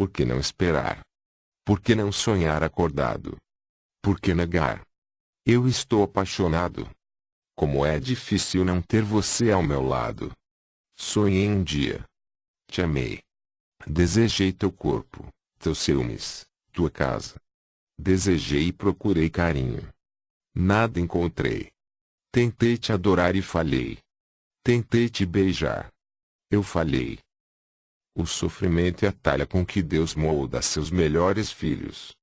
Por que não esperar? Por que não sonhar acordado? Por que negar? Eu estou apaixonado. Como é difícil não ter você ao meu lado. Sonhei um dia. Te amei. Desejei teu corpo, teus ciúmes, tua casa. Desejei e procurei carinho. Nada encontrei. Tentei te adorar e falhei. Tentei te beijar. Eu falhei. O sofrimento é a talha com que Deus molda seus melhores filhos.